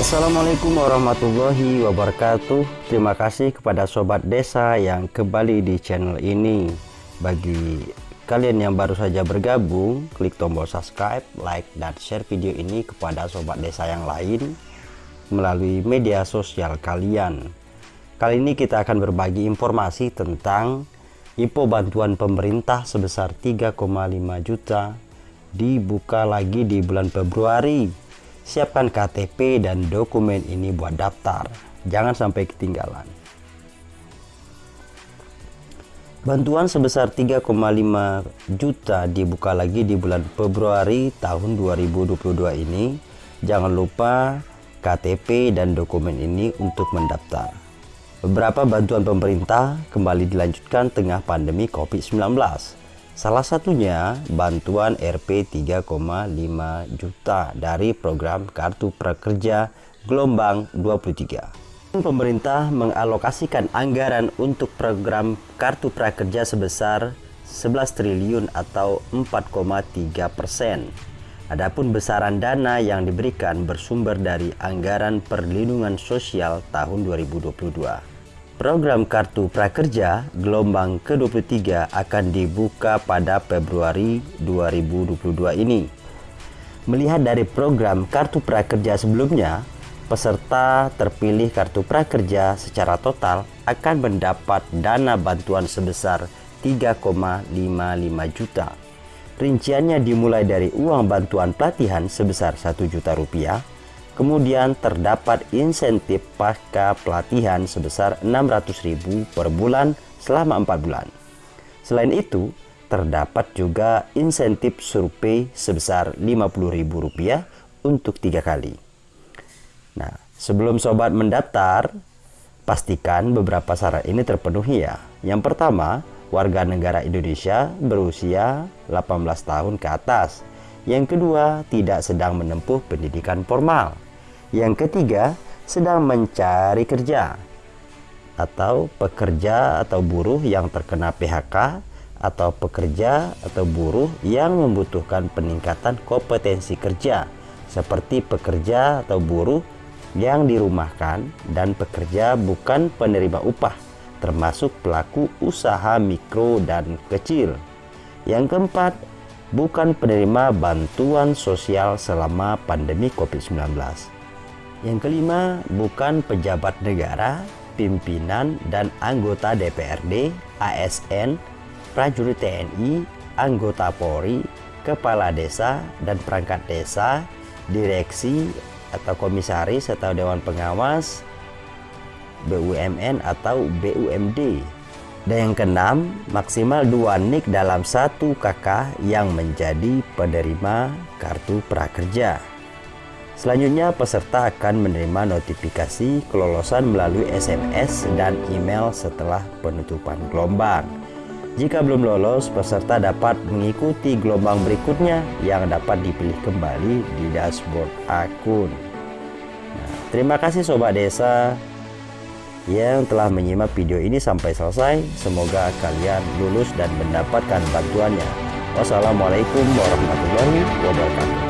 Assalamualaikum warahmatullahi wabarakatuh. Terima kasih kepada Sobat Desa yang kembali di channel ini. Bagi kalian yang baru saja bergabung Klik tombol subscribe, like, dan share video ini kepada Sobat Desa yang lain Melalui media sosial kalian. Kali ini kita akan berbagi informasi tentang Info bantuan pemerintah sebesar 3,5 juta Dibuka lagi di bulan Februari Siapkan KTP dan dokumen ini buat daftar. Jangan sampai ketinggalan. Bantuan sebesar 3,5 juta dibuka lagi di bulan Februari tahun 2022 ini. Jangan lupa KTP dan dokumen ini untuk mendaftar. Beberapa bantuan pemerintah kembali dilanjutkan tengah pandemi COVID-19 Salah satunya bantuan Rp 3,5 juta dari program Kartu Prakerja Gelombang 23. Pemerintah mengalokasikan anggaran untuk program Kartu Prakerja sebesar 11 triliun atau 4,3 persen. Adapun besaran dana yang diberikan bersumber dari anggaran perlindungan sosial tahun 2022. Program Kartu Prakerja gelombang ke-23 akan dibuka pada Februari 2022 ini. Melihat dari program Kartu Prakerja sebelumnya, peserta terpilih Kartu Prakerja secara total akan mendapat dana bantuan sebesar 3,55 juta. Rinciannya dimulai dari uang bantuan pelatihan sebesar 1 juta rupiah, Kemudian terdapat insentif pasca pelatihan sebesar 600.000 per bulan selama 4 bulan. Selain itu, terdapat juga insentif survei sebesar Rp50.000 untuk tiga kali. Nah, sebelum sobat mendaftar, pastikan beberapa syarat ini terpenuhi ya. Yang pertama, warga negara Indonesia berusia 18 tahun ke atas. Yang kedua, tidak sedang menempuh pendidikan formal. Yang ketiga, sedang mencari kerja atau pekerja atau buruh yang terkena PHK atau pekerja atau buruh yang membutuhkan peningkatan kompetensi kerja seperti pekerja atau buruh yang dirumahkan dan pekerja bukan penerima upah termasuk pelaku usaha mikro dan kecil. Yang keempat, bukan penerima bantuan sosial selama pandemi COVID-19. Yang kelima, bukan pejabat negara, pimpinan dan anggota DPRD, ASN, prajurit TNI, anggota Polri, kepala desa dan perangkat desa, direksi atau komisaris atau dewan pengawas, BUMN atau BUMD. Dan yang keenam, maksimal dua nik dalam satu kakak yang menjadi penerima kartu prakerja. Selanjutnya, peserta akan menerima notifikasi kelolosan melalui SMS dan email setelah penutupan gelombang. Jika belum lolos, peserta dapat mengikuti gelombang berikutnya yang dapat dipilih kembali di dashboard akun. Nah, terima kasih Sobat Desa yang telah menyimak video ini sampai selesai. Semoga kalian lulus dan mendapatkan bantuannya. Wassalamualaikum warahmatullahi wabarakatuh.